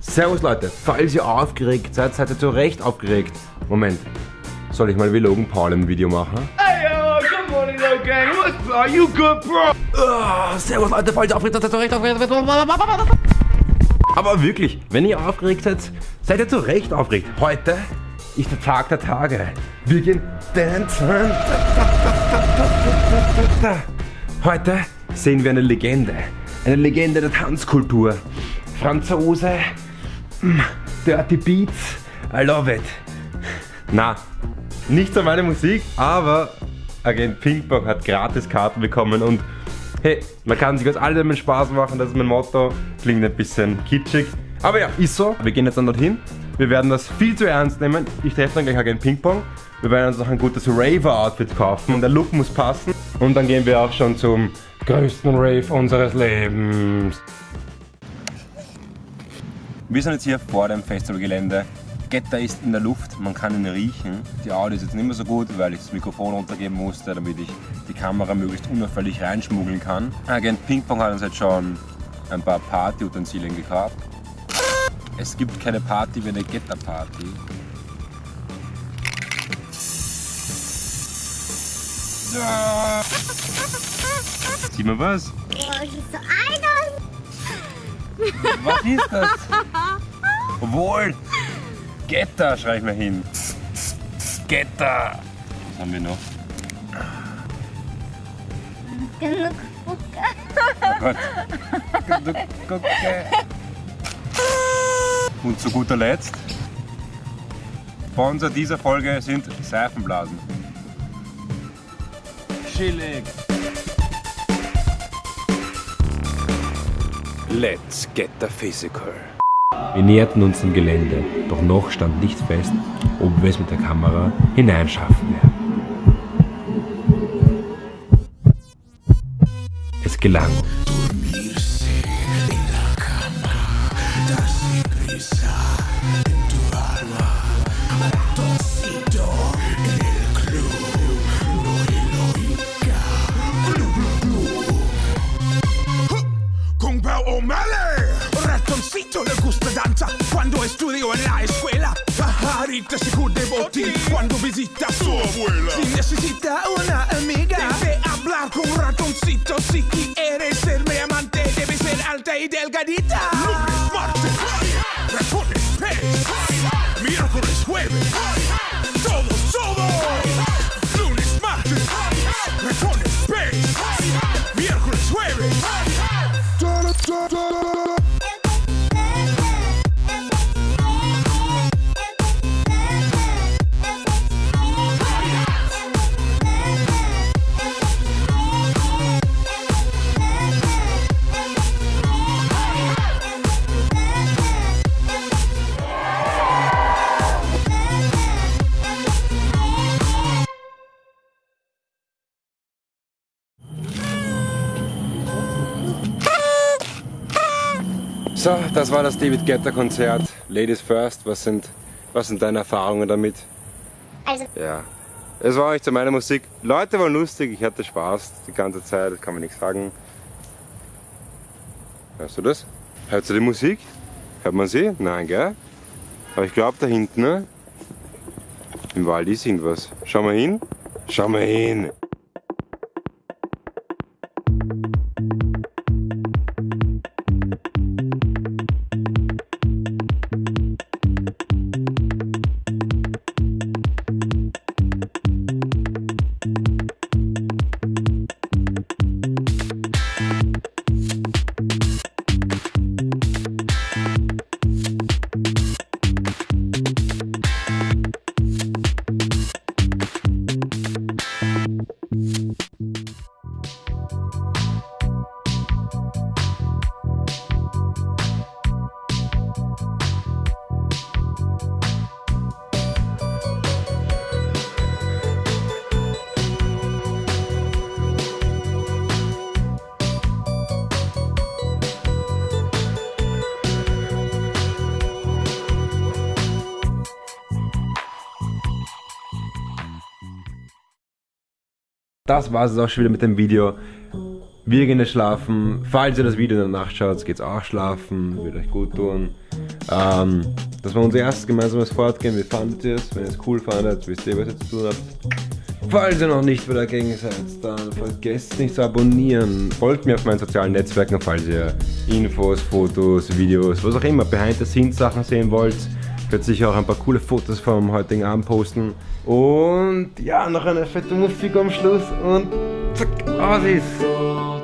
Servus Leute, falls ihr aufgeregt seid, seid ihr zu Recht aufgeregt. Moment, soll ich mal wie Logan Paul ein Video machen? Hey yo, good morning, Low Gang. What's are you good, bro? Oh, servus Leute, falls ihr aufgeregt seid, seid ihr zu Recht aufgeregt. Aber wirklich, wenn ihr aufgeregt seid, seid ihr zu Recht aufgeregt. Heute ist der Tag der Tage. Wir gehen dancen. Heute sehen wir eine Legende. Eine Legende der Tanzkultur. Franzose, Dirty Beats, I love it. Na, nicht so meine Musik, aber Agent Pinkpong hat gratis Karten bekommen und hey, man kann sich aus allem Spaß machen, das ist mein Motto. Klingt ein bisschen kitschig, aber ja, ist so. Wir gehen jetzt dann dorthin. Wir werden das viel zu ernst nehmen. Ich treffe dann gleich Agent Pinkpong. Wir werden uns noch ein gutes Raver-Outfit kaufen und der Look muss passen. Und dann gehen wir auch schon zum größten Rave unseres Lebens. Wir sind jetzt hier vor dem Festivalgelände. Getter ist in der Luft, man kann ihn riechen. Die Audio ist jetzt nicht mehr so gut, weil ich das Mikrofon runtergeben musste, damit ich die Kamera möglichst unauffällig reinschmuggeln kann. Agent Pingpong hat uns jetzt schon ein paar Partyutensilien gekauft. Es gibt keine Party wie eine Getter-Party. Sieh mal was? Oh, ich so einer. Was ist das? Obwohl, Getter schreibe ich mal hin. Getter. Was haben wir noch? Genug Oh Gott. Du Gucke. Und zu guter Letzt, Sponsor dieser Folge sind Seifenblasen. Chillig. Let's get the physical. Wir näherten uns dem Gelände, doch noch stand nicht fest, ob wir es mit der Kamera hineinschaffen werden. Es gelang. Con danza Cuando estudio en la escuela Pajarita se de botín Cuando visita a su abuela Si necesita una amiga Debe hablar con ratoncito Si quieres ser mi amante Debe ser alta y delgadita Lunes, martes Ratones, pez Miércoles, jueves Todos, todos Lunes, martes Ratones, pez Miércoles, jueves So, das war das David Guetta Konzert. Ladies first, was sind, was sind deine Erfahrungen damit? Also, Ja, es war nicht so meine Musik. Leute waren lustig, ich hatte Spaß die ganze Zeit, kann man nichts sagen. Hörst du das? Hörst du die Musik? Hört man sie? Nein, gell? Aber ich glaube da hinten, ne? Im Wald ist irgendwas. Schau mal hin. Schau mal hin. Das war es auch schon wieder mit dem Video. Wir gehen jetzt schlafen. Falls ihr das Video in der Nacht schaut, geht's auch schlafen. Wird euch gut tun. Ähm, das war unser erstes gemeinsames Fortgehen. Wie fandet ihr es? Wenn ihr es cool fandet, wisst ihr, was ihr zu tun habt. Falls ihr noch nicht wieder dagegen seid, dann vergesst nicht zu abonnieren. Folgt mir auf meinen sozialen Netzwerken, falls ihr Infos, Fotos, Videos, was auch immer, Behind-the-Scenes-Sachen sehen wollt. Könnt sicher auch ein paar coole Fotos vom heutigen Abend posten. Und ja, noch eine fette Musik am Schluss und zack, aus ist.